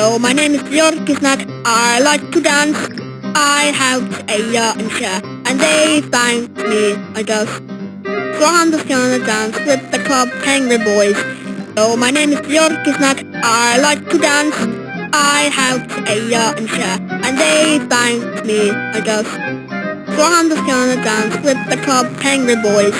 So my name is Björn Kisnak. I like to dance. I have a yacht and share, and they thank me, I guess. So I'm just gonna dance with the club Penguin Boys. So my name is Björn Kisnak. I like to dance. I have a yacht and share, and they thank me, I guess. So I'm just gonna dance with the club Penguin Boys.